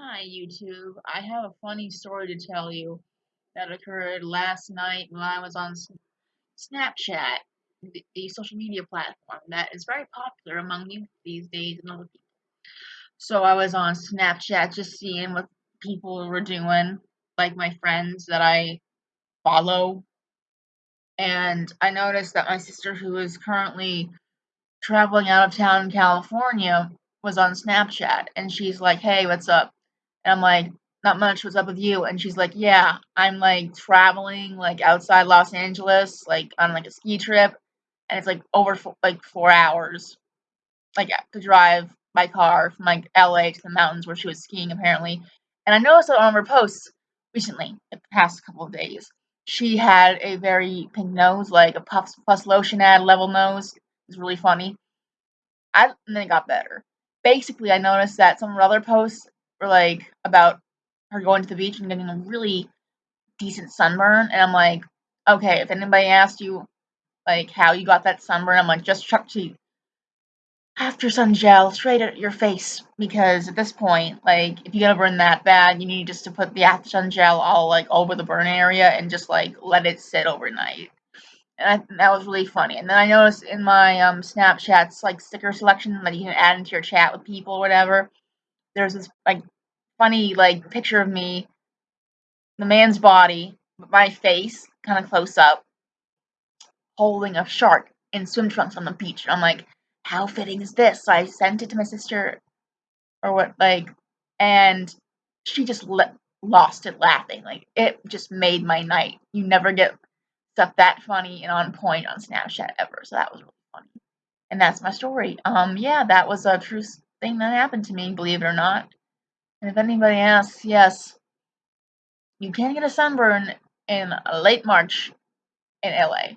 Hi, YouTube. I have a funny story to tell you that occurred last night when I was on Snapchat, the, social media platform that is very popular among youth these days and other people. So I was on Snapchat just seeing what people were doing, like my friends that I follow, and I noticed that my sister, who is currently traveling out of town in California, was on Snapchat, and she's like, "Hey, what's up?" And I'm like, not much. What's up with you? And she's like, yeah, I'm like traveling like outside Los Angeles, like on like a ski trip, and it's like over fo- like four hours, like to drive by car from like LA to the mountains where she was skiing apparently. And I noticed on her posts recently, the past couple of days, she had a very pink nose, like a Puffs Plus lotion ad level nose. It's really funny. I and then it got better. Basically, I noticed that some of her other posts were like about her going to the beach and getting a really decent sunburn, and I'm like, okay, if anybody asked you like how you got that sunburn, I'm like, just chuck to after sun gel straight at your face because at this point, like, if you get a burn that bad, you need just to put the after sun gel all like over the burn area and just like let it sit overnight and I, that was really funny. And then I noticed in my um, Snapchats like sticker selection that you can add into your chat with people or whatever. There's this like funny like picture of me, the man's body, my face kind of close up, holding a shark in swim trunks on the beach. I'm like, how fitting is this? So I sent it to my sister or what like, and she just le- lost it laughing. Like it just made my night. You never get stuff that funny and on point on Snapchat ever. So that was really funny. And that's my story. Um, yeah, that was a true thing that happened to me, believe it or not. And if anybody asks, yes, you can get a sunburn in late March in LA.